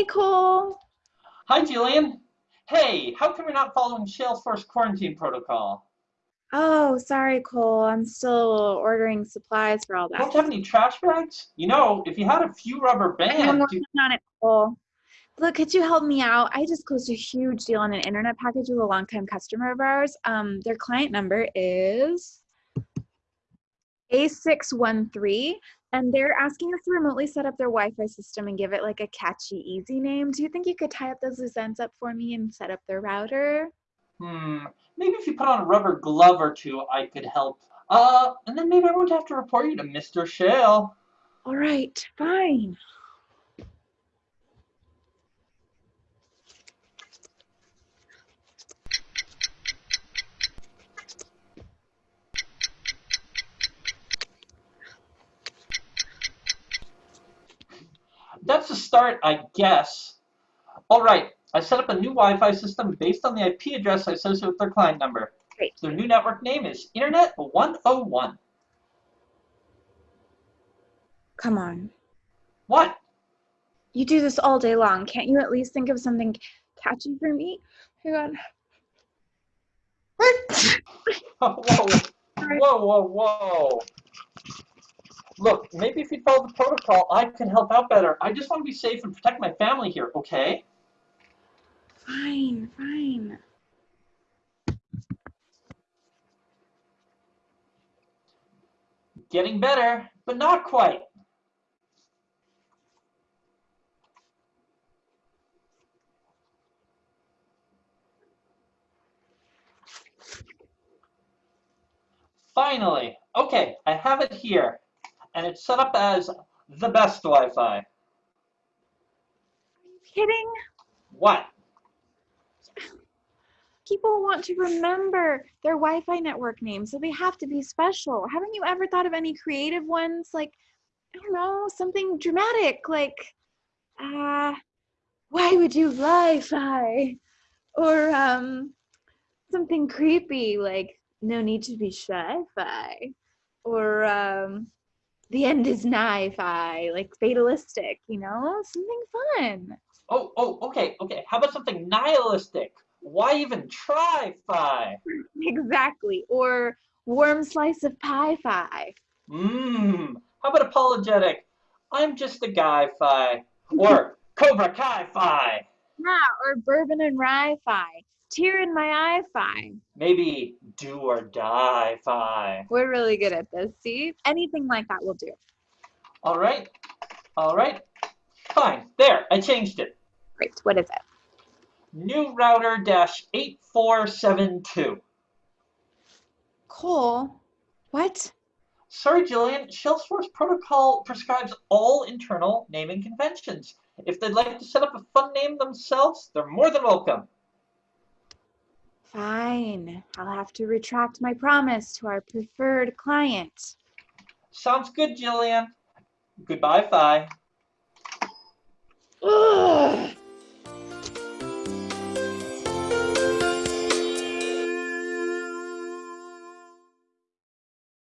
Hey, Cole. Hi, Jillian. Hey, how come you're not following Salesforce quarantine protocol? Oh, sorry, Cole. I'm still ordering supplies for all that. Don't you have any trash bags? You know, if you had a few rubber bands. I'm working on it, Cole. Look, could you help me out? I just closed a huge deal on an internet package with a longtime customer of ours. Um, their client number is A613, and they're asking us to remotely set up their Wi-Fi system and give it like a catchy, easy name. Do you think you could tie up those loose ends up for me and set up their router? hmm, maybe if you put on a rubber glove or two, I could help. Uh, and then maybe I won't have to report you to Mr. Shale. All right, fine. That's a start, I guess. All right, I set up a new Wi-Fi system based on the IP address associated with their client number. Great. Their new network name is Internet 101. Come on. What? You do this all day long. Can't you at least think of something catchy for me? Hang on. whoa, whoa, whoa, whoa. Look, maybe if you follow the protocol, I can help out better. I just want to be safe and protect my family here, okay? Fine, fine. Getting better, but not quite. Finally, okay, I have it here, and it's set up as the best Wi-Fi. Are you kidding? What? People want to remember their Wi-Fi network name, so they have to be special. Haven't you ever thought of any creative ones? Like, I don't know, something dramatic, like, uh, why would you Wi-Fi? Or um, something creepy, like, no need to be shy-fi. Or um, the end is nigh-fi, like fatalistic, you know? Something fun. Oh, oh, okay, okay. How about something nihilistic? Why even try fi? Exactly. Or warm slice of pie fi. Mmm. How about apologetic? I'm just a guy fi. Or Cobra Kai fi. Yeah, or bourbon and rye fi. Tear in my eye fi. Maybe do or die fi. We're really good at this. See? Anything like that will do. All right. All right. Fine. There. I changed it. Great. What is it? New router dash 8472. Cole. What? Sorry, Jillian. Salesforce protocol prescribes all internal naming conventions. If they'd like to set up a fun name themselves, they're more than welcome. Fine. I'll have to retract my promise to our preferred client. Sounds good, Jillian. Goodbye, Fi. Ugh.